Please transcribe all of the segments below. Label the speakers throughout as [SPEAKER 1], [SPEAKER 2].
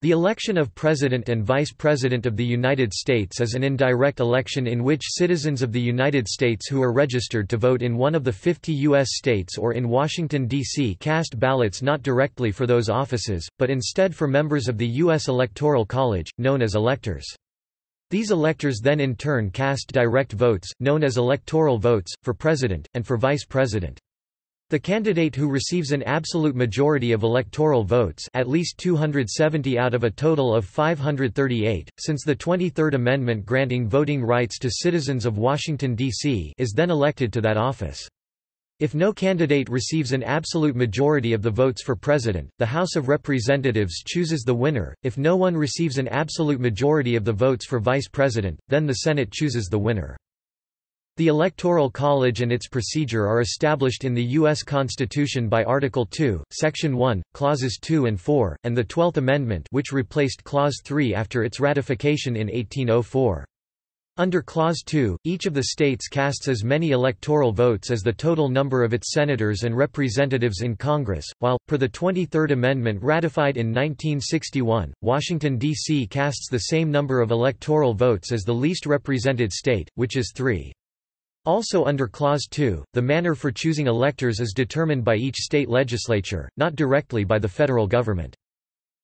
[SPEAKER 1] The election of President and Vice President of the United States is an indirect election in which citizens of the United States who are registered to vote in one of the 50 U.S. states or in Washington, D.C. cast ballots not directly for those offices, but instead for members of the U.S. Electoral College, known as electors. These electors then in turn cast direct votes, known as electoral votes, for President, and for Vice President. The candidate who receives an absolute majority of electoral votes at least 270 out of a total of 538, since the 23rd Amendment granting voting rights to citizens of Washington, D.C. is then elected to that office. If no candidate receives an absolute majority of the votes for president, the House of Representatives chooses the winner. If no one receives an absolute majority of the votes for vice president, then the Senate chooses the winner. The Electoral College and its procedure are established in the U.S. Constitution by Article 2, Section 1, Clauses 2 and 4, and the Twelfth Amendment which replaced Clause 3 after its ratification in 1804. Under Clause 2, each of the states casts as many electoral votes as the total number of its senators and representatives in Congress, while, per the 23rd Amendment ratified in 1961, Washington, D.C. casts the same number of electoral votes as the least represented state, which is three. Also under Clause 2, the manner for choosing electors is determined by each state legislature, not directly by the federal government.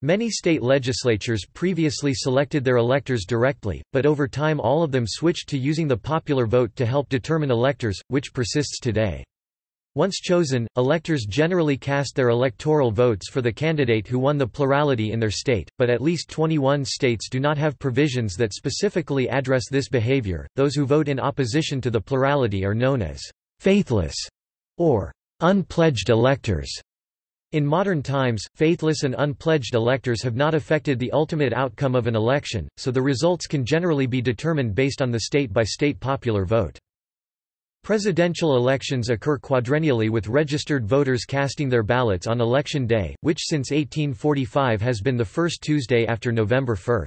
[SPEAKER 1] Many state legislatures previously selected their electors directly, but over time all of them switched to using the popular vote to help determine electors, which persists today. Once chosen, electors generally cast their electoral votes for the candidate who won the plurality in their state, but at least 21 states do not have provisions that specifically address this behavior. Those who vote in opposition to the plurality are known as faithless or unpledged electors. In modern times, faithless and unpledged electors have not affected the ultimate outcome of an election, so the results can generally be determined based on the state-by-state popular vote. Presidential elections occur quadrennially with registered voters casting their ballots on Election Day, which since 1845 has been the first Tuesday after November 1.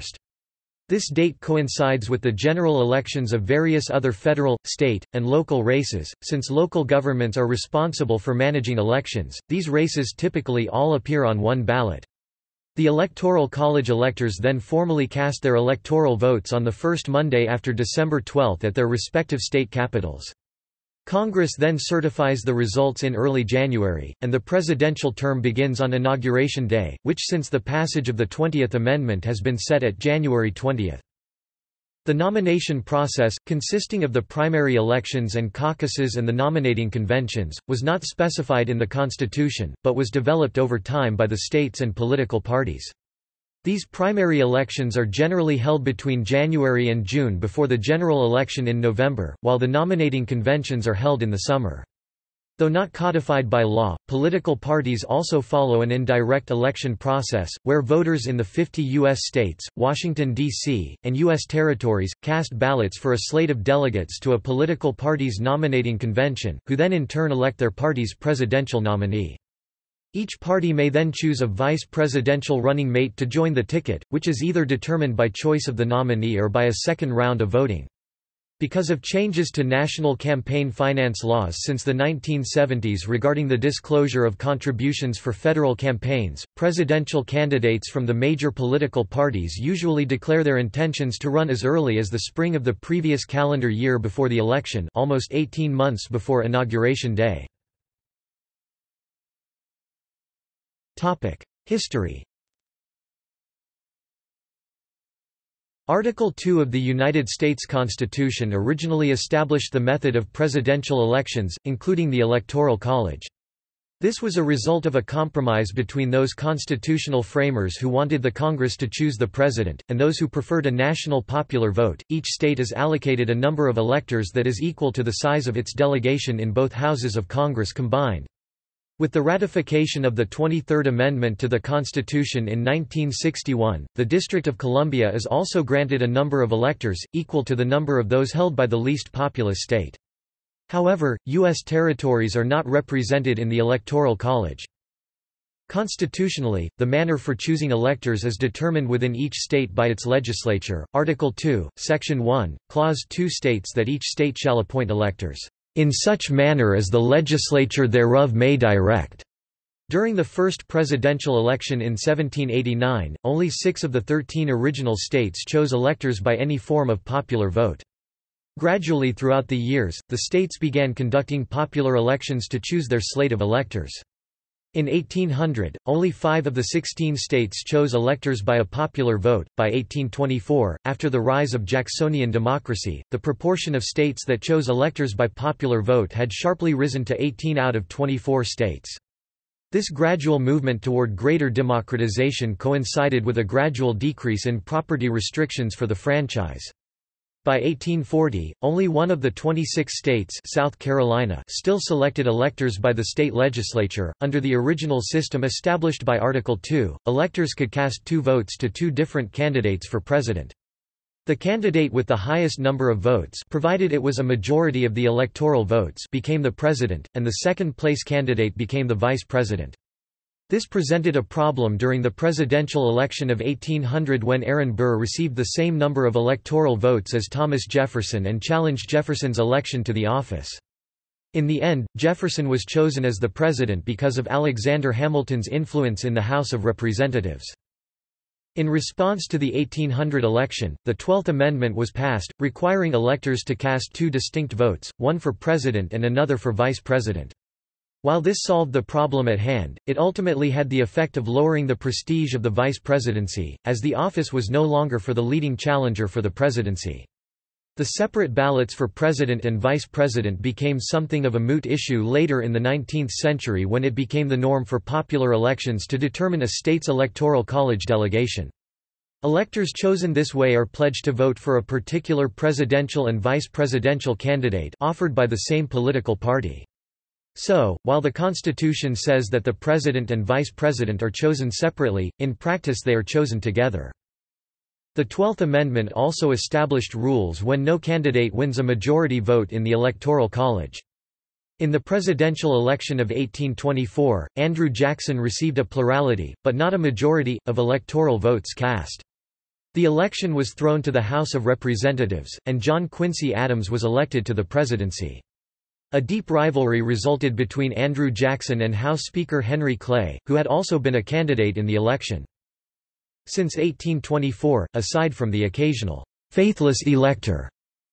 [SPEAKER 1] This date coincides with the general elections of various other federal, state, and local races. Since local governments are responsible for managing elections, these races typically all appear on one ballot. The Electoral College electors then formally cast their electoral votes on the first Monday after December 12 at their respective state capitals. Congress then certifies the results in early January, and the presidential term begins on Inauguration Day, which since the passage of the 20th Amendment has been set at January 20. The nomination process, consisting of the primary elections and caucuses and the nominating conventions, was not specified in the Constitution, but was developed over time by the states and political parties. These primary elections are generally held between January and June before the general election in November, while the nominating conventions are held in the summer. Though not codified by law, political parties also follow an indirect election process, where voters in the 50 U.S. states, Washington, D.C., and U.S. territories, cast ballots for a slate of delegates to a political party's nominating convention, who then in turn elect their party's presidential nominee. Each party may then choose a vice presidential running mate to join the ticket, which is either determined by choice of the nominee or by a second round of voting. Because of changes to national campaign finance laws since the 1970s regarding the disclosure of contributions for federal campaigns, presidential candidates from the major political parties usually declare their intentions to run as early as the spring of the previous calendar year before the election almost 18 months before Inauguration Day. History Article 2 of the United States Constitution originally established the method of presidential elections, including the Electoral College. This was a result of a compromise between those constitutional framers who wanted the Congress to choose the president, and those who preferred a national popular vote. Each state is allocated a number of electors that is equal to the size of its delegation in both houses of Congress combined. With the ratification of the 23rd Amendment to the Constitution in 1961, the District of Columbia is also granted a number of electors, equal to the number of those held by the least populous state. However, U.S. territories are not represented in the Electoral College. Constitutionally, the manner for choosing electors is determined within each state by its legislature. Article 2, Section 1, Clause 2 states that each state shall appoint electors in such manner as the legislature thereof may direct." During the first presidential election in 1789, only six of the thirteen original states chose electors by any form of popular vote. Gradually throughout the years, the states began conducting popular elections to choose their slate of electors. In 1800, only five of the 16 states chose electors by a popular vote. By 1824, after the rise of Jacksonian democracy, the proportion of states that chose electors by popular vote had sharply risen to 18 out of 24 states. This gradual movement toward greater democratization coincided with a gradual decrease in property restrictions for the franchise. By 1840, only one of the 26 states South Carolina still selected electors by the state legislature. Under the original system established by Article 2, electors could cast two votes to two different candidates for president. The candidate with the highest number of votes provided it was a majority of the electoral votes became the president, and the second-place candidate became the vice president. This presented a problem during the presidential election of 1800 when Aaron Burr received the same number of electoral votes as Thomas Jefferson and challenged Jefferson's election to the office. In the end, Jefferson was chosen as the president because of Alexander Hamilton's influence in the House of Representatives. In response to the 1800 election, the Twelfth Amendment was passed, requiring electors to cast two distinct votes, one for president and another for vice president. While this solved the problem at hand, it ultimately had the effect of lowering the prestige of the vice presidency, as the office was no longer for the leading challenger for the presidency. The separate ballots for president and vice president became something of a moot issue later in the 19th century when it became the norm for popular elections to determine a state's electoral college delegation. Electors chosen this way are pledged to vote for a particular presidential and vice presidential candidate offered by the same political party. So, while the Constitution says that the president and vice president are chosen separately, in practice they are chosen together. The Twelfth Amendment also established rules when no candidate wins a majority vote in the Electoral College. In the presidential election of 1824, Andrew Jackson received a plurality, but not a majority, of electoral votes cast. The election was thrown to the House of Representatives, and John Quincy Adams was elected to the presidency. A deep rivalry resulted between Andrew Jackson and House Speaker Henry Clay, who had also been a candidate in the election. Since 1824, aside from the occasional faithless elector,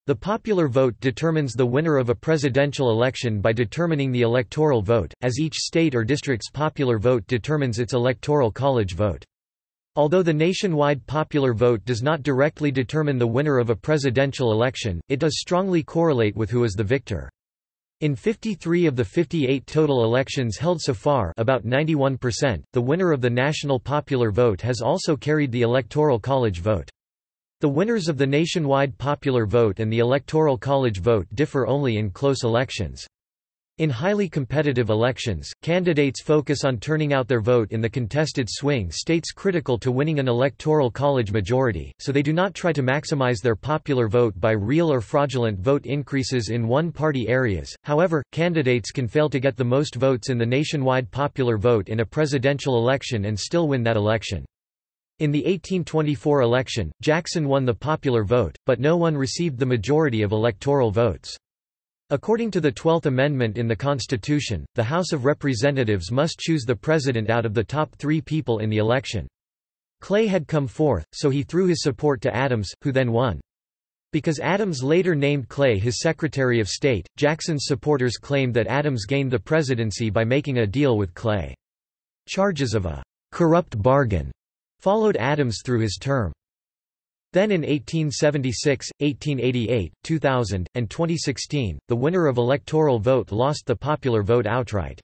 [SPEAKER 1] the popular vote determines the winner of a presidential election by determining the electoral vote, as each state or district's popular vote determines its electoral college vote. Although the nationwide popular vote does not directly determine the winner of a presidential election, it does strongly correlate with who is the victor. In 53 of the 58 total elections held so far about 91%, the winner of the national popular vote has also carried the Electoral College vote. The winners of the nationwide popular vote and the Electoral College vote differ only in close elections. In highly competitive elections, candidates focus on turning out their vote in the contested swing states critical to winning an electoral college majority, so they do not try to maximize their popular vote by real or fraudulent vote increases in one-party areas. However, candidates can fail to get the most votes in the nationwide popular vote in a presidential election and still win that election. In the 1824 election, Jackson won the popular vote, but no one received the majority of electoral votes. According to the Twelfth Amendment in the Constitution, the House of Representatives must choose the president out of the top three people in the election. Clay had come fourth, so he threw his support to Adams, who then won. Because Adams later named Clay his Secretary of State, Jackson's supporters claimed that Adams gained the presidency by making a deal with Clay. Charges of a corrupt bargain followed Adams through his term. Then in 1876, 1888, 2000, and 2016, the winner of electoral vote lost the popular vote outright.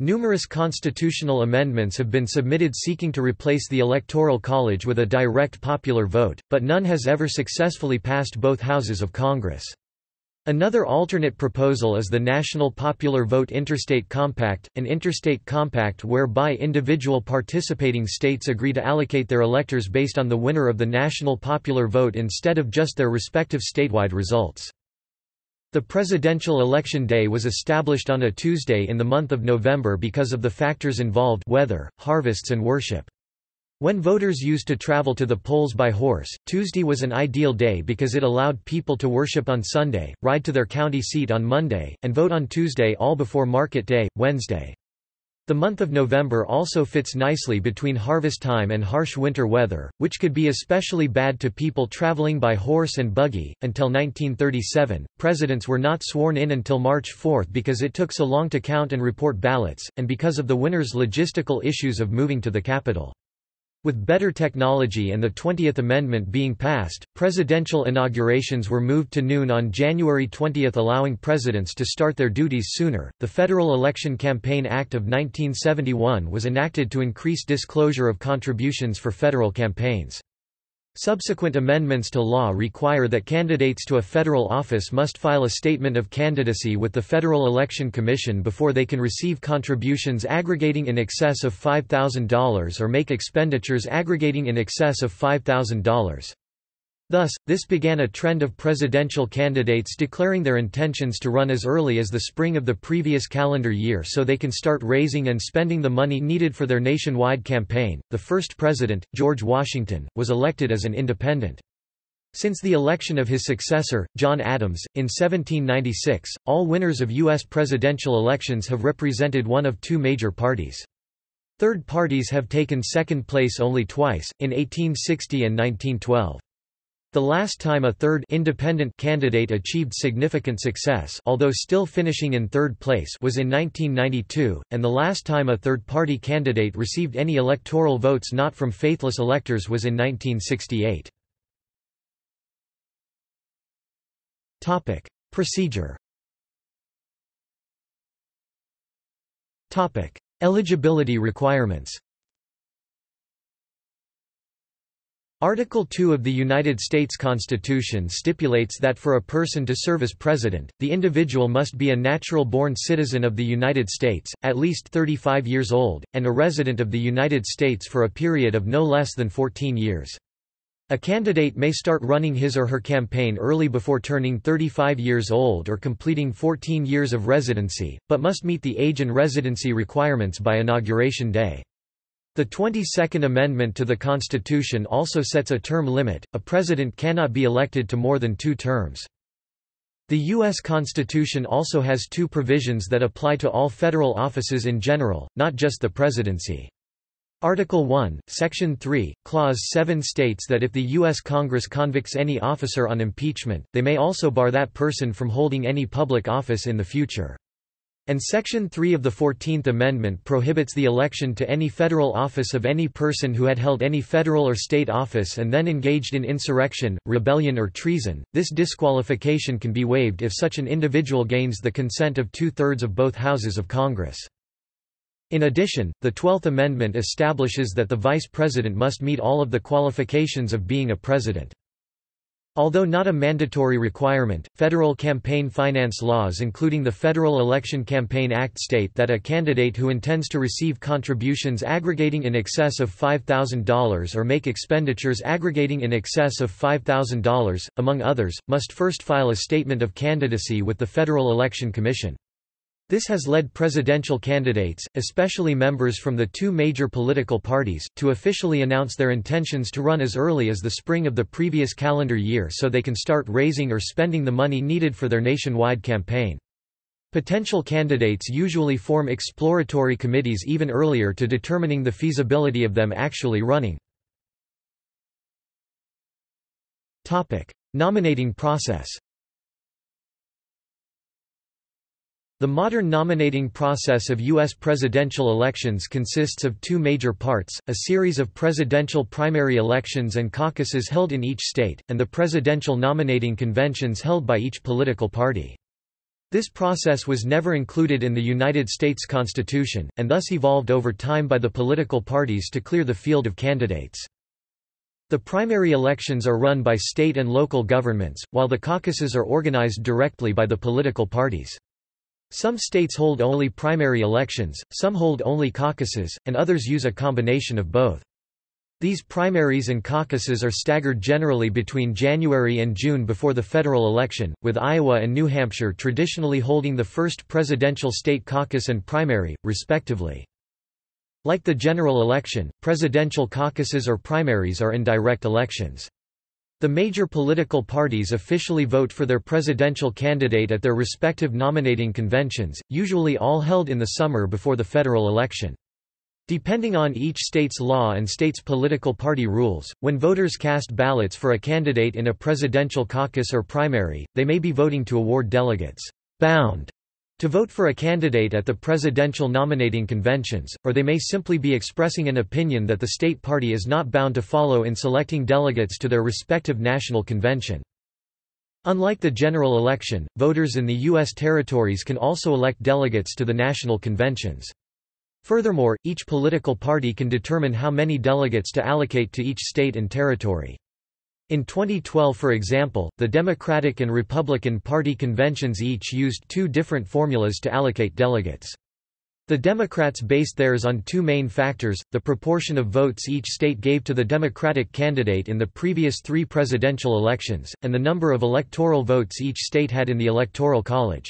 [SPEAKER 1] Numerous constitutional amendments have been submitted seeking to replace the Electoral College with a direct popular vote, but none has ever successfully passed both houses of Congress. Another alternate proposal is the National Popular Vote Interstate Compact, an interstate compact whereby individual participating states agree to allocate their electors based on the winner of the national popular vote instead of just their respective statewide results. The presidential election day was established on a Tuesday in the month of November because of the factors involved weather, harvests and worship. When voters used to travel to the polls by horse, Tuesday was an ideal day because it allowed people to worship on Sunday, ride to their county seat on Monday, and vote on Tuesday all before market day, Wednesday. The month of November also fits nicely between harvest time and harsh winter weather, which could be especially bad to people traveling by horse and buggy. Until 1937, presidents were not sworn in until March 4 because it took so long to count and report ballots, and because of the winner's logistical issues of moving to the capital. With better technology and the 20th Amendment being passed, presidential inaugurations were moved to noon on January 20 allowing presidents to start their duties sooner. The Federal Election Campaign Act of 1971 was enacted to increase disclosure of contributions for federal campaigns. Subsequent amendments to law require that candidates to a federal office must file a statement of candidacy with the Federal Election Commission before they can receive contributions aggregating in excess of $5,000 or make expenditures aggregating in excess of $5,000. Thus, this began a trend of presidential candidates declaring their intentions to run as early as the spring of the previous calendar year so they can start raising and spending the money needed for their nationwide campaign. The first president, George Washington, was elected as an independent. Since the election of his successor, John Adams, in 1796, all winners of U.S. presidential elections have represented one of two major parties. Third parties have taken second place only twice, in 1860 and 1912. The last time a third independent candidate achieved significant success although still finishing in third place was in 1992, and the last time a third-party candidate received any electoral votes not from faithless electors was in 1968. Procedure Eligibility requirements Article 2 of the United States Constitution stipulates that for a person to serve as president, the individual must be a natural-born citizen of the United States, at least 35 years old, and a resident of the United States for a period of no less than 14 years. A candidate may start running his or her campaign early before turning 35 years old or completing 14 years of residency, but must meet the age and residency requirements by Inauguration Day. The 22nd Amendment to the Constitution also sets a term limit, a president cannot be elected to more than two terms. The U.S. Constitution also has two provisions that apply to all federal offices in general, not just the presidency. Article 1, Section 3, Clause 7 states that if the U.S. Congress convicts any officer on impeachment, they may also bar that person from holding any public office in the future. And Section 3 of the Fourteenth Amendment prohibits the election to any federal office of any person who had held any federal or state office and then engaged in insurrection, rebellion or treason. This disqualification can be waived if such an individual gains the consent of two-thirds of both houses of Congress. In addition, the Twelfth Amendment establishes that the vice president must meet all of the qualifications of being a president. Although not a mandatory requirement, federal campaign finance laws including the Federal Election Campaign Act state that a candidate who intends to receive contributions aggregating in excess of $5,000 or make expenditures aggregating in excess of $5,000, among others, must first file a statement of candidacy with the Federal Election Commission. This has led presidential candidates, especially members from the two major political parties, to officially announce their intentions to run as early as the spring of the previous calendar year so they can start raising or spending the money needed for their nationwide campaign. Potential candidates usually form exploratory committees even earlier to determining the feasibility of them actually running. Nominating process The modern nominating process of U.S. presidential elections consists of two major parts, a series of presidential primary elections and caucuses held in each state, and the presidential nominating conventions held by each political party. This process was never included in the United States Constitution, and thus evolved over time by the political parties to clear the field of candidates. The primary elections are run by state and local governments, while the caucuses are organized directly by the political parties. Some states hold only primary elections, some hold only caucuses, and others use a combination of both. These primaries and caucuses are staggered generally between January and June before the federal election, with Iowa and New Hampshire traditionally holding the first presidential state caucus and primary, respectively. Like the general election, presidential caucuses or primaries are indirect elections. The major political parties officially vote for their presidential candidate at their respective nominating conventions, usually all held in the summer before the federal election. Depending on each state's law and state's political party rules, when voters cast ballots for a candidate in a presidential caucus or primary, they may be voting to award delegates bound to vote for a candidate at the presidential nominating conventions, or they may simply be expressing an opinion that the state party is not bound to follow in selecting delegates to their respective national convention. Unlike the general election, voters in the U.S. territories can also elect delegates to the national conventions. Furthermore, each political party can determine how many delegates to allocate to each state and territory. In 2012 for example, the Democratic and Republican Party conventions each used two different formulas to allocate delegates. The Democrats based theirs on two main factors, the proportion of votes each state gave to the Democratic candidate in the previous three presidential elections, and the number of electoral votes each state had in the Electoral College.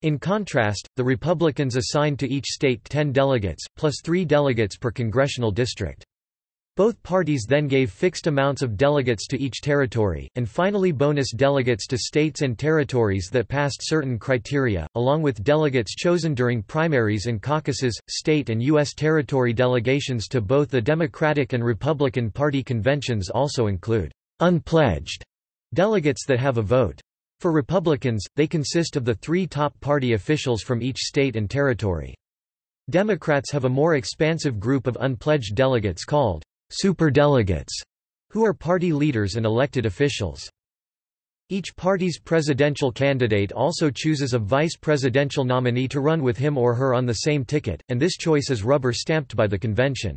[SPEAKER 1] In contrast, the Republicans assigned to each state 10 delegates, plus three delegates per congressional district. Both parties then gave fixed amounts of delegates to each territory, and finally bonus delegates to states and territories that passed certain criteria, along with delegates chosen during primaries and caucuses. State and U.S. territory delegations to both the Democratic and Republican Party conventions also include unpledged delegates that have a vote. For Republicans, they consist of the three top party officials from each state and territory. Democrats have a more expansive group of unpledged delegates called superdelegates, who are party leaders and elected officials. Each party's presidential candidate also chooses a vice presidential nominee to run with him or her on the same ticket, and this choice is rubber-stamped by the convention.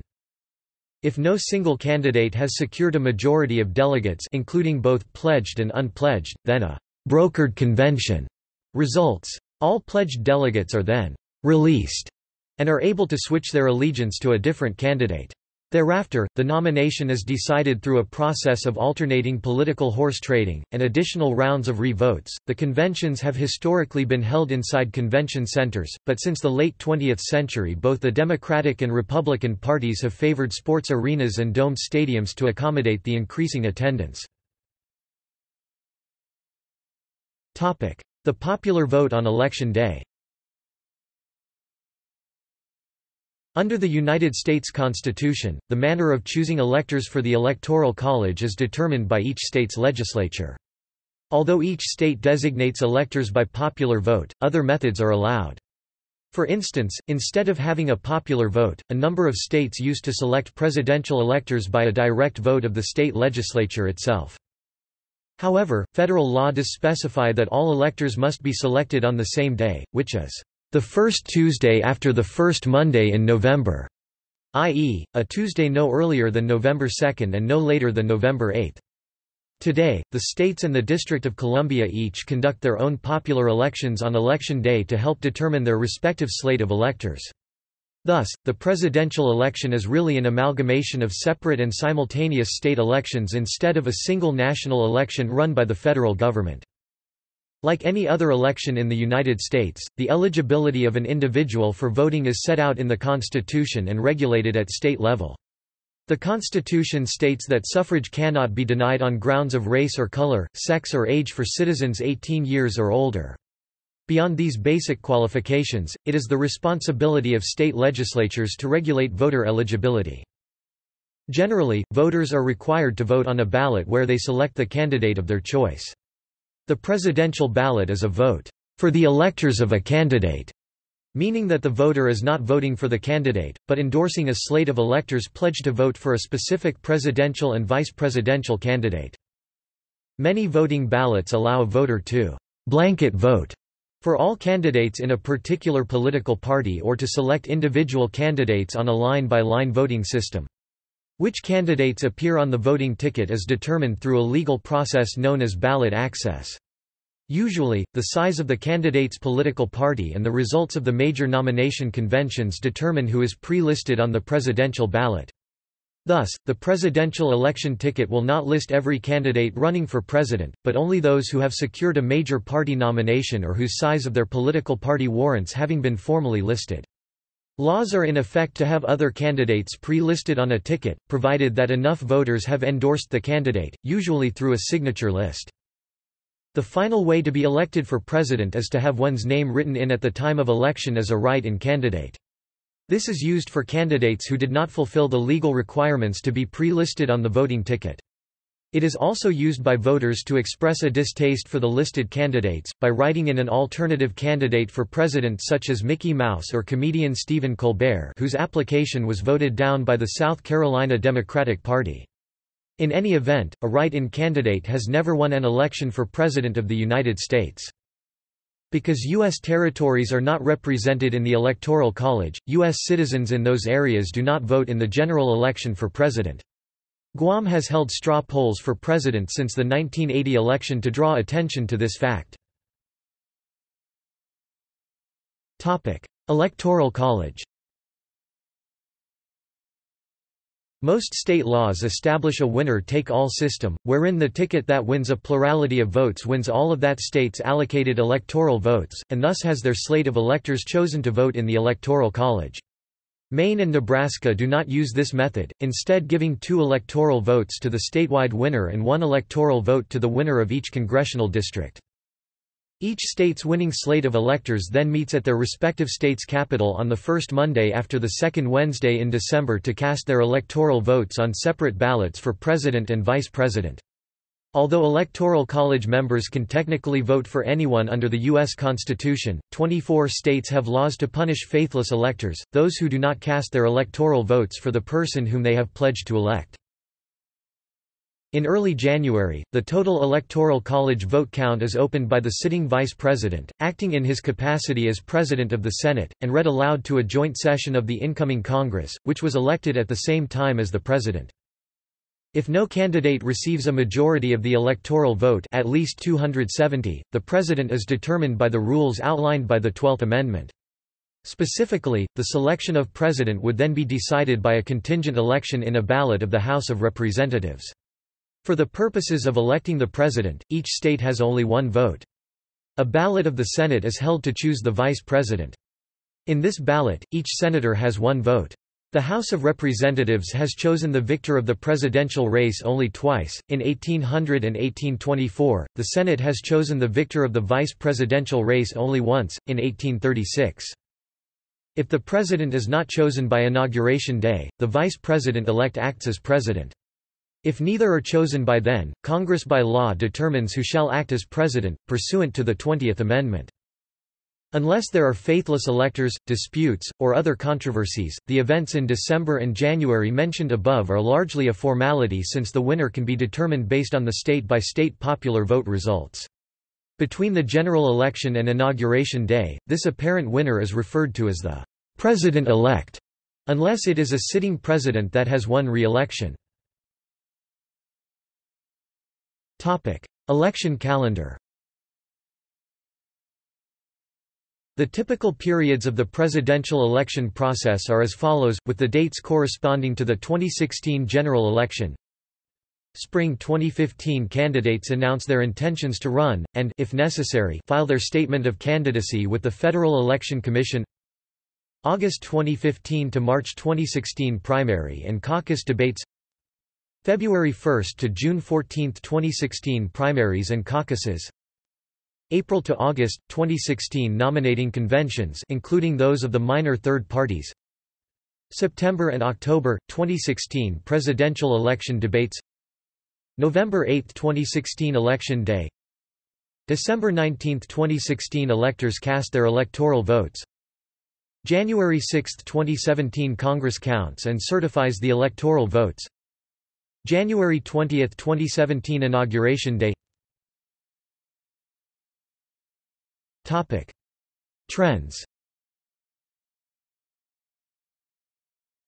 [SPEAKER 1] If no single candidate has secured a majority of delegates including both pledged and unpledged, then a brokered convention results. All pledged delegates are then released and are able to switch their allegiance to a different candidate. Thereafter, the nomination is decided through a process of alternating political horse trading, and additional rounds of re-votes. The conventions have historically been held inside convention centers, but since the late 20th century both the Democratic and Republican parties have favored sports arenas and domed stadiums to accommodate the increasing attendance. The popular vote on Election Day Under the United States Constitution, the manner of choosing electors for the Electoral College is determined by each state's legislature. Although each state designates electors by popular vote, other methods are allowed. For instance, instead of having a popular vote, a number of states used to select presidential electors by a direct vote of the state legislature itself. However, federal law does specify that all electors must be selected on the same day, which is the first Tuesday after the first Monday in November, i.e., a Tuesday no earlier than November 2 and no later than November 8. Today, the states and the District of Columbia each conduct their own popular elections on Election Day to help determine their respective slate of electors. Thus, the presidential election is really an amalgamation of separate and simultaneous state elections instead of a single national election run by the federal government. Like any other election in the United States, the eligibility of an individual for voting is set out in the Constitution and regulated at state level. The Constitution states that suffrage cannot be denied on grounds of race or color, sex or age for citizens 18 years or older. Beyond these basic qualifications, it is the responsibility of state legislatures to regulate voter eligibility. Generally, voters are required to vote on a ballot where they select the candidate of their choice. The presidential ballot is a vote for the electors of a candidate, meaning that the voter is not voting for the candidate, but endorsing a slate of electors pledged to vote for a specific presidential and vice presidential candidate. Many voting ballots allow a voter to blanket vote for all candidates in a particular political party or to select individual candidates on a line-by-line -line voting system. Which candidates appear on the voting ticket is determined through a legal process known as ballot access. Usually, the size of the candidate's political party and the results of the major nomination conventions determine who is pre-listed on the presidential ballot. Thus, the presidential election ticket will not list every candidate running for president, but only those who have secured a major party nomination or whose size of their political party warrants having been formally listed. Laws are in effect to have other candidates pre-listed on a ticket, provided that enough voters have endorsed the candidate, usually through a signature list. The final way to be elected for president is to have one's name written in at the time of election as a write-in candidate. This is used for candidates who did not fulfill the legal requirements to be pre-listed on the voting ticket. It is also used by voters to express a distaste for the listed candidates, by writing in an alternative candidate for president such as Mickey Mouse or comedian Stephen Colbert whose application was voted down by the South Carolina Democratic Party. In any event, a write-in candidate has never won an election for President of the United States. Because U.S. territories are not represented in the Electoral College, U.S. citizens in those areas do not vote in the general election for president. Guam has held straw polls for president since the 1980 election to draw attention to this fact. Electoral College Most state laws establish a winner-take-all system, wherein the ticket that wins a plurality of votes wins all of that state's allocated electoral votes, and thus has their slate of electors chosen to vote in the Electoral College. Maine and Nebraska do not use this method, instead giving two electoral votes to the statewide winner and one electoral vote to the winner of each congressional district. Each state's winning slate of electors then meets at their respective state's capital on the first Monday after the second Wednesday in December to cast their electoral votes on separate ballots for president and vice president. Although Electoral College members can technically vote for anyone under the U.S. Constitution, 24 states have laws to punish faithless electors, those who do not cast their electoral votes for the person whom they have pledged to elect. In early January, the total Electoral College vote count is opened by the sitting vice president, acting in his capacity as president of the Senate, and read aloud to a joint session of the incoming Congress, which was elected at the same time as the president. If no candidate receives a majority of the electoral vote at least 270, the president is determined by the rules outlined by the Twelfth Amendment. Specifically, the selection of president would then be decided by a contingent election in a ballot of the House of Representatives. For the purposes of electing the president, each state has only one vote. A ballot of the Senate is held to choose the vice president. In this ballot, each senator has one vote. The House of Representatives has chosen the victor of the presidential race only twice, in 1800 and 1824, the Senate has chosen the victor of the vice presidential race only once, in 1836. If the president is not chosen by Inauguration Day, the vice president-elect acts as president. If neither are chosen by then, Congress by law determines who shall act as president, pursuant to the Twentieth Amendment. Unless there are faithless electors, disputes, or other controversies, the events in December and January mentioned above are largely a formality since the winner can be determined based on the state-by-state -state popular vote results. Between the general election and inauguration day, this apparent winner is referred to as the president-elect, unless it is a sitting president that has won re-election. Election calendar The typical periods of the presidential election process are as follows, with the dates corresponding to the 2016 general election. Spring 2015 candidates announce their intentions to run, and if necessary, file their statement of candidacy with the Federal Election Commission. August 2015 to March 2016 primary and caucus debates. February 1 to June 14, 2016 primaries and caucuses. April to August 2016 nominating conventions including those of the minor third parties. September and October 2016 presidential election debates. November 8, 2016 election day. December 19, 2016 electors cast their electoral votes. January 6, 2017 Congress counts and certifies the electoral votes. January 20, 2017 Inauguration Day Topic. Trends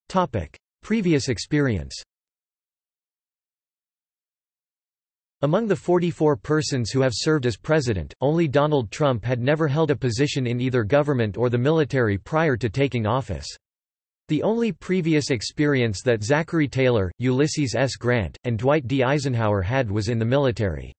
[SPEAKER 1] Topic. Previous experience Among the 44 persons who have served as president, only Donald Trump had never held a position in either government or the military prior to taking office. The only previous experience that Zachary Taylor, Ulysses S. Grant, and Dwight D. Eisenhower had was in the military.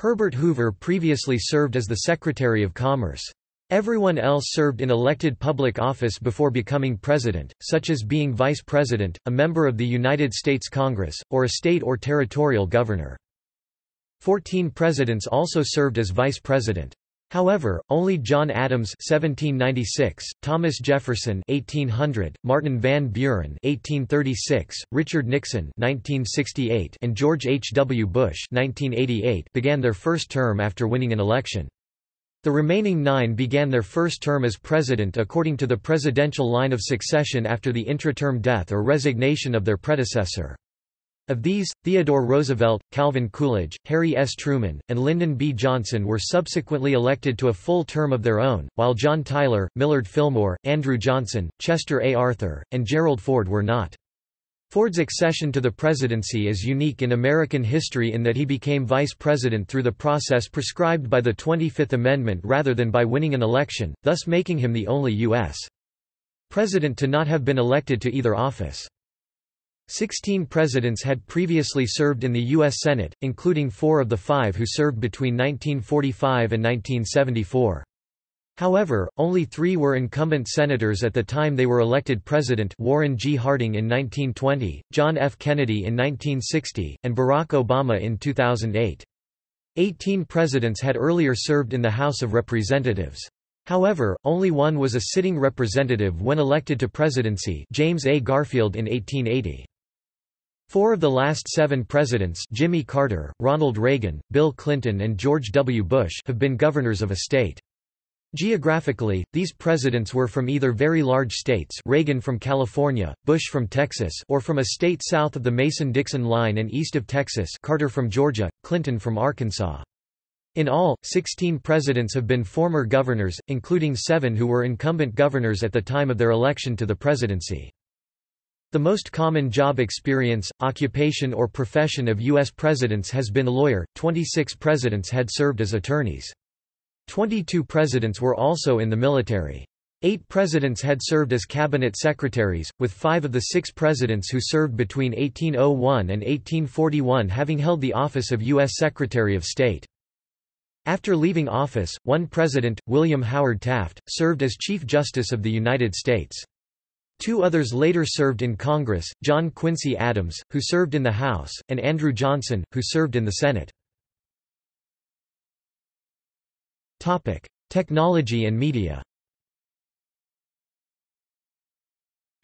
[SPEAKER 1] Herbert Hoover previously served as the Secretary of Commerce. Everyone else served in elected public office before becoming president, such as being vice president, a member of the United States Congress, or a state or territorial governor. Fourteen presidents also served as vice president. However, only John Adams (1796), Thomas Jefferson (1800), Martin Van Buren (1836), Richard Nixon (1968), and George H. W. Bush (1988) began their first term after winning an election. The remaining nine began their first term as president according to the presidential line of succession after the intra-term death or resignation of their predecessor. Of these, Theodore Roosevelt, Calvin Coolidge, Harry S. Truman, and Lyndon B. Johnson were subsequently elected to a full term of their own, while John Tyler, Millard Fillmore, Andrew Johnson, Chester A. Arthur, and Gerald Ford were not. Ford's accession to the presidency is unique in American history in that he became vice president through the process prescribed by the 25th Amendment rather than by winning an election, thus making him the only U.S. president to not have been elected to either office. Sixteen presidents had previously served in the U.S. Senate, including four of the five who served between 1945 and 1974. However, only three were incumbent senators at the time they were elected president Warren G. Harding in 1920, John F. Kennedy in 1960, and Barack Obama in 2008. Eighteen presidents had earlier served in the House of Representatives. However, only one was a sitting representative when elected to presidency James A. Garfield in 1880. Four of the last seven presidents Jimmy Carter, Ronald Reagan, Bill Clinton and George W. Bush have been governors of a state. Geographically, these presidents were from either very large states Reagan from California, Bush from Texas or from a state south of the Mason-Dixon line and east of Texas Carter from Georgia, Clinton from Arkansas. In all, 16 presidents have been former governors, including seven who were incumbent governors at the time of their election to the presidency. The most common job experience, occupation or profession of U.S. presidents has been a lawyer, 26 presidents had served as attorneys. Twenty-two presidents were also in the military. Eight presidents had served as cabinet secretaries, with five of the six presidents who served between 1801 and 1841 having held the office of U.S. Secretary of State. After leaving office, one president, William Howard Taft, served as Chief Justice of the United States. Two others later served in Congress, John Quincy Adams, who served in the House, and Andrew Johnson, who served in the Senate. Technology and media.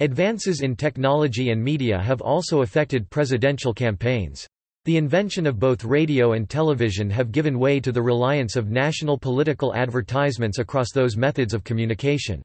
[SPEAKER 1] Advances in technology and media have also affected presidential campaigns. The invention of both radio and television have given way to the reliance of national political advertisements across those methods of communication.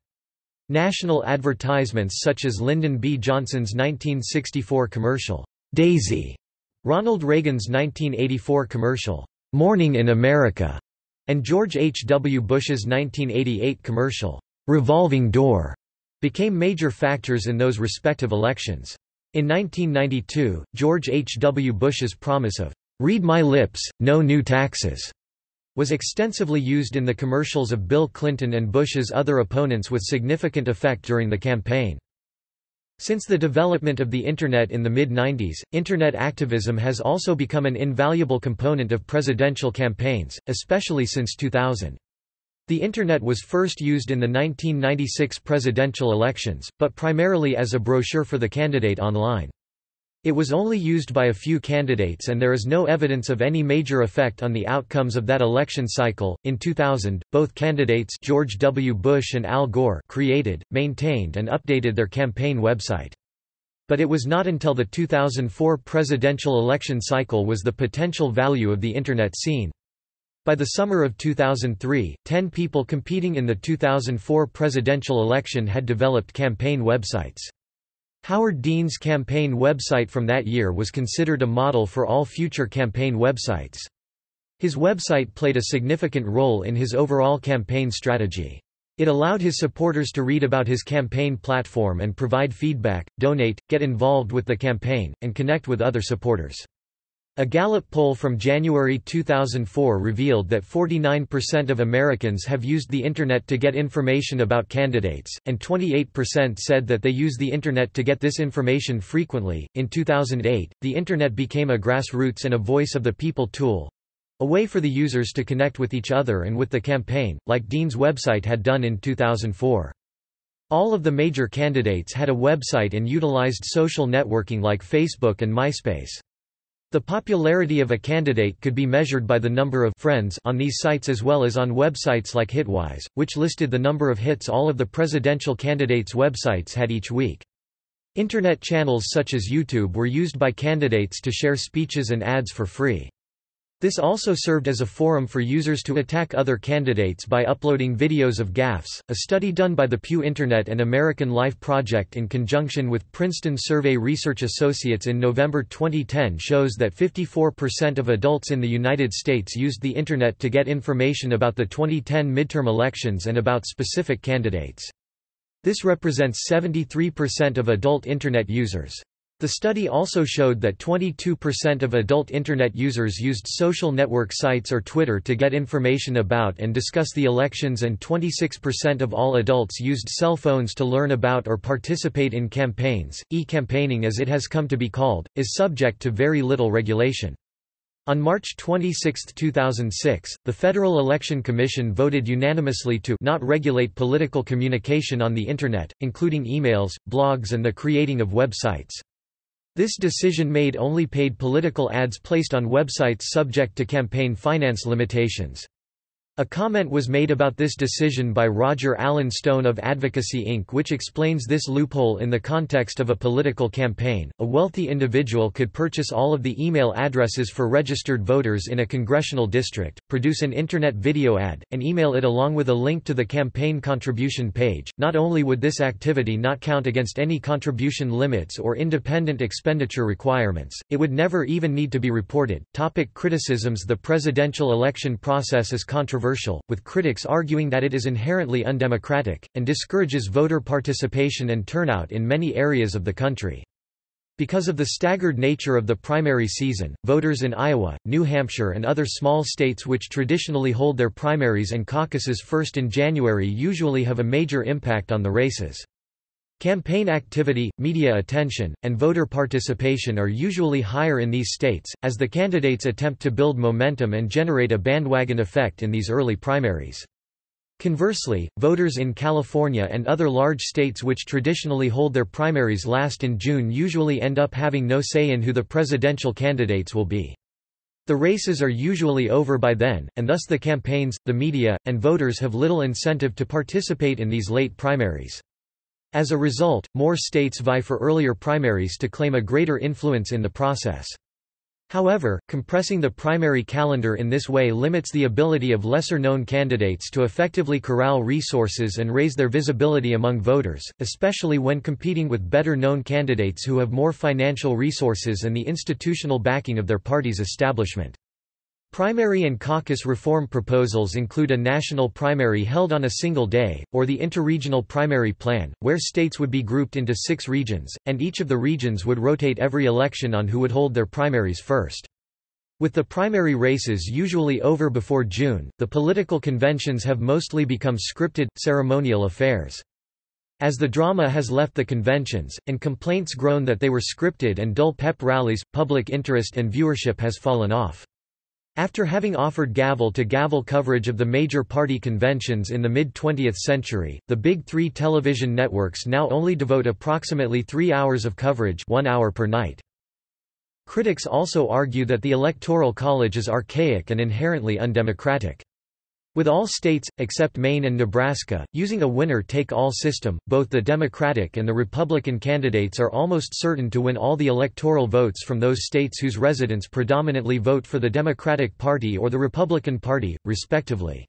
[SPEAKER 1] National advertisements such as Lyndon B. Johnson's 1964 commercial, Daisy, Ronald Reagan's 1984 commercial, Morning in America, and George H. W. Bush's 1988 commercial, Revolving Door, became major factors in those respective elections. In 1992, George H. W. Bush's promise of, Read my lips, no new taxes, was extensively used in the commercials of Bill Clinton and Bush's other opponents with significant effect during the campaign. Since the development of the Internet in the mid-90s, Internet activism has also become an invaluable component of presidential campaigns, especially since 2000. The Internet was first used in the 1996 presidential elections, but primarily as a brochure for the candidate online. It was only used by a few candidates and there is no evidence of any major effect on the outcomes of that election cycle. In 2000, both candidates George W. Bush and Al Gore created, maintained and updated their campaign website. But it was not until the 2004 presidential election cycle was the potential value of the Internet seen. By the summer of 2003, 10 people competing in the 2004 presidential election had developed campaign websites. Howard Dean's campaign website from that year was considered a model for all future campaign websites. His website played a significant role in his overall campaign strategy. It allowed his supporters to read about his campaign platform and provide feedback, donate, get involved with the campaign, and connect with other supporters. A Gallup poll from January 2004 revealed that 49% of Americans have used the Internet to get information about candidates, and 28% said that they use the Internet to get this information frequently. In 2008, the Internet became a grassroots and a voice of the people tool A way for the users to connect with each other and with the campaign, like Dean's website had done in 2004. All of the major candidates had a website and utilized social networking like Facebook and MySpace. The popularity of a candidate could be measured by the number of friends on these sites as well as on websites like Hitwise, which listed the number of hits all of the presidential candidates' websites had each week. Internet channels such as YouTube were used by candidates to share speeches and ads for free. This also served as a forum for users to attack other candidates by uploading videos of gaffes. A study done by the Pew Internet and American Life Project in conjunction with Princeton Survey Research Associates in November 2010 shows that 54% of adults in the United States used the Internet to get information about the 2010 midterm elections and about specific candidates. This represents 73% of adult Internet users. The study also showed that 22% of adult Internet users used social network sites or Twitter to get information about and discuss the elections and 26% of all adults used cell phones to learn about or participate in campaigns. E-campaigning as it has come to be called, is subject to very little regulation. On March 26, 2006, the Federal Election Commission voted unanimously to not regulate political communication on the Internet, including emails, blogs and the creating of websites. This decision made only paid political ads placed on websites subject to campaign finance limitations. A comment was made about this decision by Roger Allen Stone of Advocacy Inc., which explains this loophole in the context of a political campaign. A wealthy individual could purchase all of the email addresses for registered voters in a congressional district, produce an internet video ad, and email it along with a link to the campaign contribution page. Not only would this activity not count against any contribution limits or independent expenditure requirements, it would never even need to be reported. Topic criticisms The presidential election process is controversial controversial, with critics arguing that it is inherently undemocratic, and discourages voter participation and turnout in many areas of the country. Because of the staggered nature of the primary season, voters in Iowa, New Hampshire and other small states which traditionally hold their primaries and caucuses first in January usually have a major impact on the races. Campaign activity, media attention, and voter participation are usually higher in these states, as the candidates attempt to build momentum and generate a bandwagon effect in these early primaries. Conversely, voters in California and other large states which traditionally hold their primaries last in June usually end up having no say in who the presidential candidates will be. The races are usually over by then, and thus the campaigns, the media, and voters have little incentive to participate in these late primaries. As a result, more states vie for earlier primaries to claim a greater influence in the process. However, compressing the primary calendar in this way limits the ability of lesser-known candidates to effectively corral resources and raise their visibility among voters, especially when competing with better-known candidates who have more financial resources and the institutional backing of their party's establishment. Primary and caucus reform proposals include a national primary held on a single day, or the interregional primary plan, where states would be grouped into six regions, and each of the regions would rotate every election on who would hold their primaries first. With the primary races usually over before June, the political conventions have mostly become scripted, ceremonial affairs. As the drama has left the conventions, and complaints grown that they were scripted and dull pep rallies, public interest and viewership has fallen off. After having offered gavel-to-gavel -gavel coverage of the major party conventions in the mid-20th century, the big three television networks now only devote approximately three hours of coverage one hour per night. Critics also argue that the Electoral College is archaic and inherently undemocratic. With all states, except Maine and Nebraska, using a winner-take-all system, both the Democratic and the Republican candidates are almost certain to win all the electoral votes from those states whose residents predominantly vote for the Democratic Party or the Republican Party, respectively.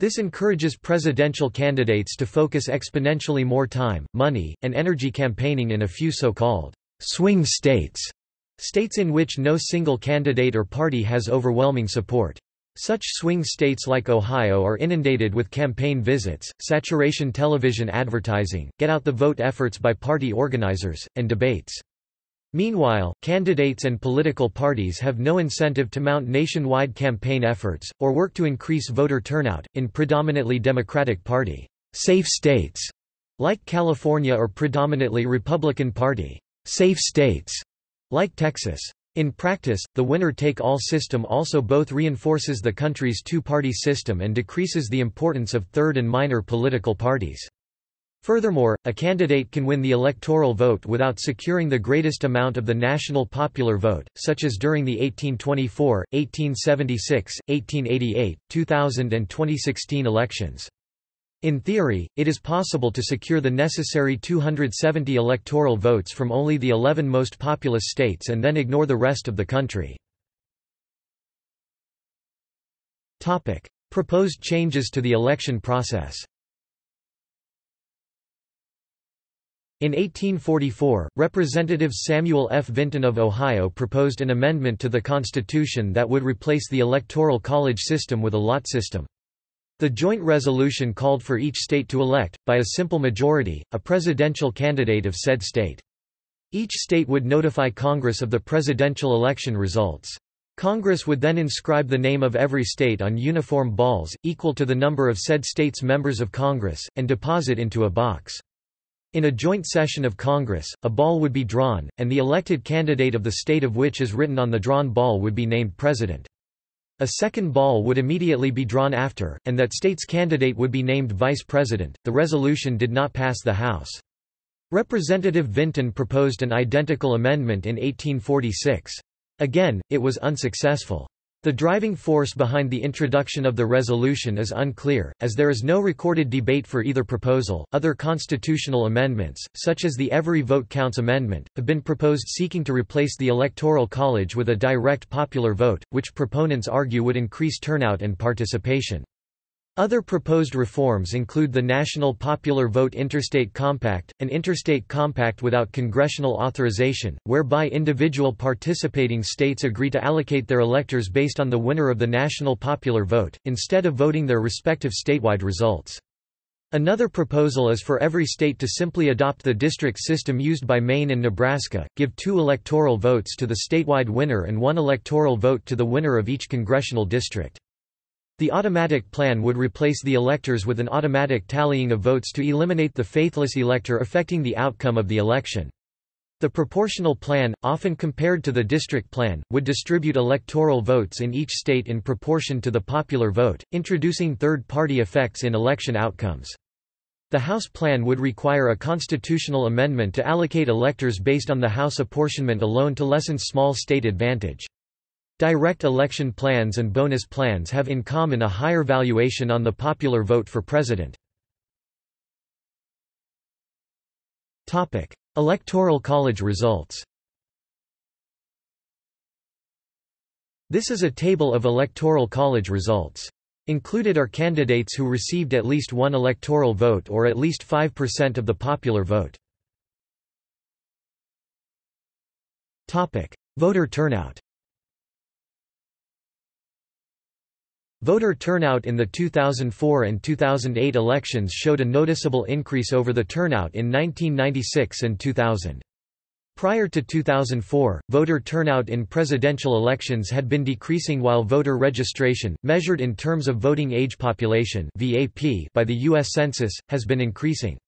[SPEAKER 1] This encourages presidential candidates to focus exponentially more time, money, and energy campaigning in a few so-called swing states, states in which no single candidate or party has overwhelming support. Such swing states like Ohio are inundated with campaign visits, saturation television advertising, get-out-the-vote efforts by party organizers, and debates. Meanwhile, candidates and political parties have no incentive to mount nationwide campaign efforts, or work to increase voter turnout, in predominantly Democratic Party safe states, like California or predominantly Republican Party safe states, like Texas. In practice, the winner-take-all system also both reinforces the country's two-party system and decreases the importance of third and minor political parties. Furthermore, a candidate can win the electoral vote without securing the greatest amount of the national popular vote, such as during the 1824, 1876, 1888, 2000 and 2016 elections. In theory, it is possible to secure the necessary 270 electoral votes from only the 11 most populous states and then ignore the rest of the country. Topic: Proposed changes to the election process In 1844, Representative Samuel F. Vinton of Ohio proposed an amendment to the Constitution that would replace the Electoral College system with a lot system. The joint resolution called for each state to elect, by a simple majority, a presidential candidate of said state. Each state would notify Congress of the presidential election results. Congress would then inscribe the name of every state on uniform balls, equal to the number of said state's members of Congress, and deposit into a box. In a joint session of Congress, a ball would be drawn, and the elected candidate of the state of which is written on the drawn ball would be named president. A second ball would immediately be drawn after, and that state's candidate would be named vice president. The resolution did not pass the House. Representative Vinton proposed an identical amendment in 1846. Again, it was unsuccessful. The driving force behind the introduction of the resolution is unclear, as there is no recorded debate for either proposal. Other constitutional amendments, such as the Every Vote Counts Amendment, have been proposed seeking to replace the Electoral College with a direct popular vote, which proponents argue would increase turnout and participation. Other proposed reforms include the National Popular Vote Interstate Compact, an interstate compact without congressional authorization, whereby individual participating states agree to allocate their electors based on the winner of the national popular vote, instead of voting their respective statewide results. Another proposal is for every state to simply adopt the district system used by Maine and Nebraska, give two electoral votes to the statewide winner and one electoral vote to the winner of each congressional district. The automatic plan would replace the electors with an automatic tallying of votes to eliminate the faithless elector affecting the outcome of the election. The proportional plan, often compared to the district plan, would distribute electoral votes in each state in proportion to the popular vote, introducing third-party effects in election outcomes. The House plan would require a constitutional amendment to allocate electors based on the House apportionment alone to lessen small state advantage. Direct election plans and bonus plans have in common a higher valuation on the popular vote for president. Topic: Electoral college results This is a table of Electoral College results. Included are candidates who received at least one electoral vote or at least 5% of the popular vote. Topic: Voter turnout Voter turnout in the 2004 and 2008 elections showed a noticeable increase over the turnout in 1996 and 2000. Prior to 2004, voter turnout in presidential elections had been decreasing while voter registration, measured in terms of voting age population by the U.S. Census, has been increasing.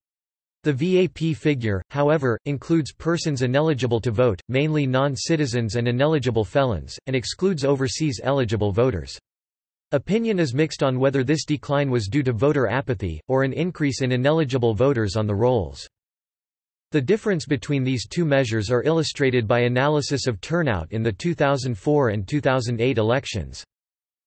[SPEAKER 1] The VAP figure, however, includes persons ineligible to vote, mainly non-citizens and ineligible felons, and excludes overseas eligible voters. Opinion is mixed on whether this decline was due to voter apathy, or an increase in ineligible voters on the rolls. The difference between these two measures are illustrated by analysis of turnout in the 2004 and 2008 elections.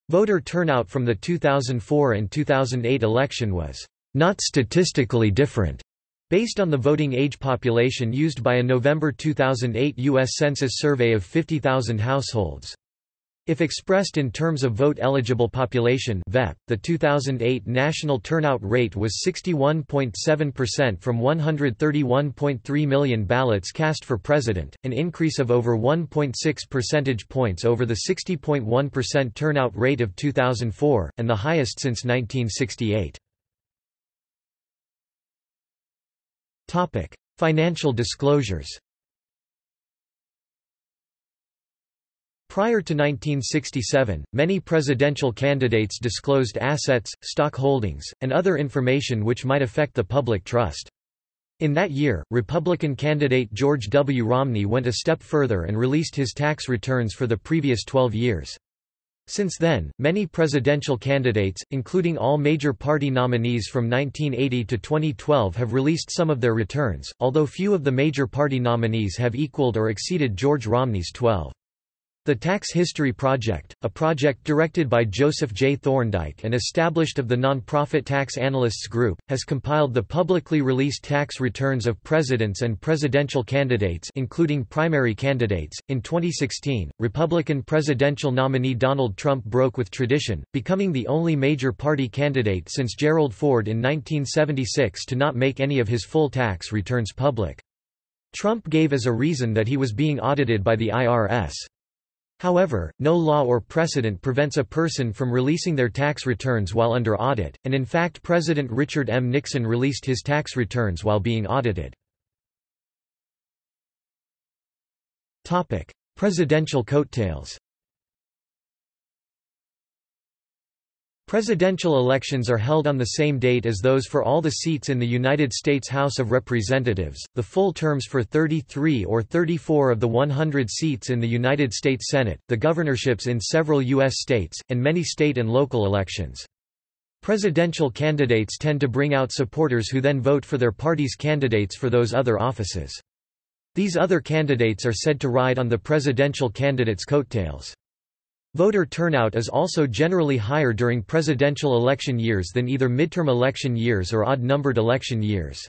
[SPEAKER 1] Voter turnout from the 2004 and 2008 election was not statistically different, based on the voting age population used by a November 2008 U.S. Census survey of 50,000 households. If expressed in terms of vote-eligible population the 2008 national turnout rate was 61.7% from 131.3 million ballots cast for president, an increase of over 1.6 percentage points over the 60.1% turnout rate of 2004, and the highest since 1968. Financial disclosures Prior to 1967, many presidential candidates disclosed assets, stock holdings, and other information which might affect the public trust. In that year, Republican candidate George W. Romney went a step further and released his tax returns for the previous 12 years. Since then, many presidential candidates, including all major party nominees from 1980 to 2012 have released some of their returns, although few of the major party nominees have equaled or exceeded George Romney's 12. The Tax History Project, a project directed by Joseph J. Thorndike and established of the nonprofit Tax Analysts Group, has compiled the publicly released tax returns of presidents and presidential candidates including primary candidates. In 2016, Republican presidential nominee Donald Trump broke with tradition, becoming the only major party candidate since Gerald Ford in 1976 to not make any of his full tax returns public. Trump gave as a reason that he was being audited by the IRS. However, no law or precedent prevents a person from releasing their tax returns while under audit, and in fact President Richard M. Nixon released his tax returns while being audited. Presidential coattails Presidential elections are held on the same date as those for all the seats in the United States House of Representatives, the full terms for 33 or 34 of the 100 seats in the United States Senate, the governorships in several U.S. states, and many state and local elections. Presidential candidates tend to bring out supporters who then vote for their party's candidates for those other offices. These other candidates are said to ride on the presidential candidate's coattails. Voter turnout is also generally higher during presidential election years than either midterm election years or odd-numbered election years.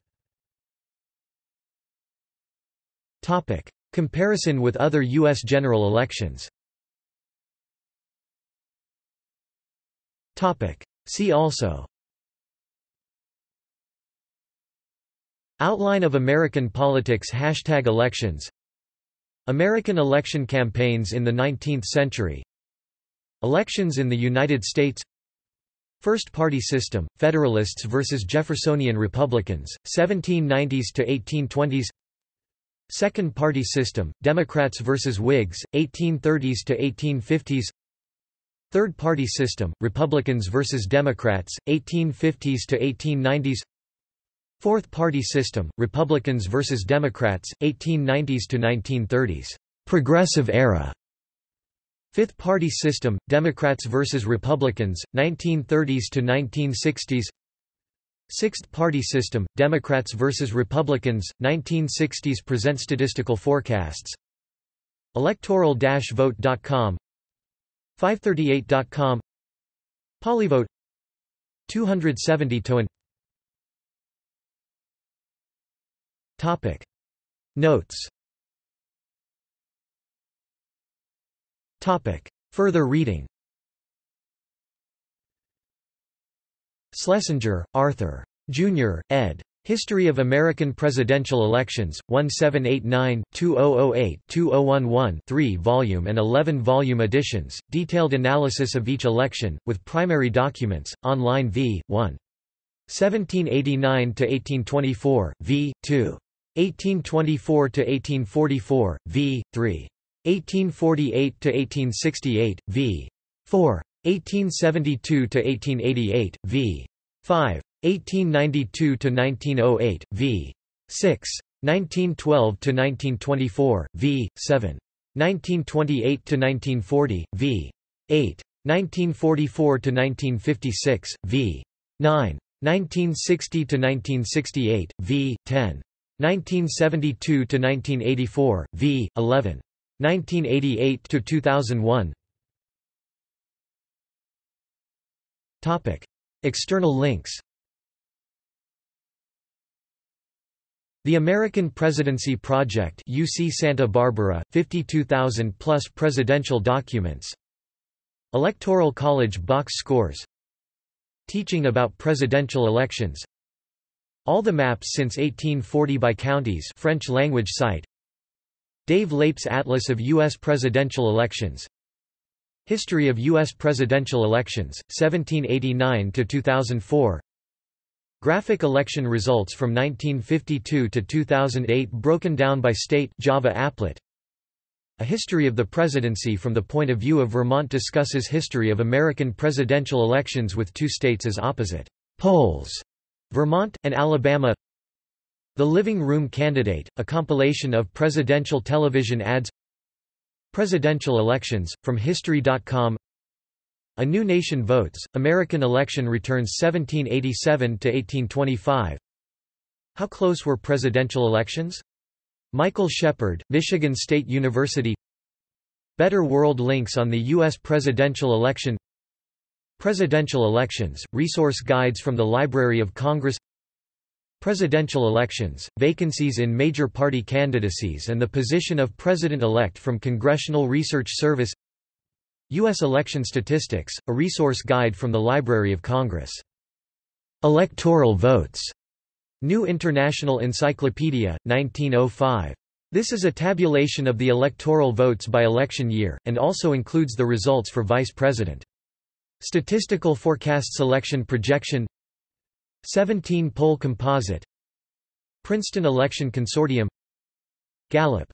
[SPEAKER 1] Topic. Comparison with other U.S. general elections Topic. See also Outline of American politics Hashtag elections American election campaigns in the 19th century Elections in the United States. First party system, Federalists versus Jeffersonian Republicans, 1790s to 1820s Second party system, Democrats versus Whigs, 1830s to 1850s Third party system, Republicans versus Democrats, 1850s to 1890s Fourth party system, Republicans versus Democrats, 1890s to 1930s Progressive era Fifth Party System, Democrats versus Republicans, 1930s to 1960s Sixth Party System, Democrats versus Republicans, 1960s present statistical forecasts. Electoral-vote.com 538.com PollyVote. 270 to Topic. Notes Topic. Further reading Schlesinger, Arthur. Jr., ed. History of American Presidential Elections, 1789, 2008 2011 3-volume and 11-volume editions, detailed analysis of each election, with primary documents, online v. 1. 1789–1824, v. 2. 1824–1844, v. 3. 1848 to 1868 v. 4 1872 to 1888 v. 5 1892 to 1908 v. 6 1912 to 1924 v. 7 1928 to 1940 v. 8 1944 to 1956 v. 9 1960 to 1968 v. 10 1972 to 1984 v. 11 1988 to 2001 Topic External links. The American Presidency Project UC Santa Barbara 52,000 plus presidential documents. Electoral College box scores. Teaching about presidential elections. All the maps since 1840 by counties French language site Dave Leip's Atlas of U.S. Presidential Elections History of U.S. Presidential Elections, 1789–2004 Graphic election results from 1952 to 2008 broken down by state Java applet A history of the presidency from the point of view of Vermont discusses history of American presidential elections with two states as opposite poles, Vermont, and Alabama The Living Room Candidate, a compilation of presidential television ads Presidential elections, from History.com A New Nation Votes, American Election Returns 1787–1825 How close were presidential elections? Michael Shepard, Michigan State University Better World Links on the U.S. presidential election Presidential elections, resource guides from the Library of Congress Presidential elections, vacancies in major party candidacies and the position of President-elect from Congressional Research Service U.S. election statistics, a resource guide from the Library of Congress. Electoral votes. New International Encyclopedia, 1905. This is a tabulation of the electoral votes by election year, and also includes the results for vice president. Statistical Forecast Selection Projection 17 poll composite Princeton Election Consortium Gallup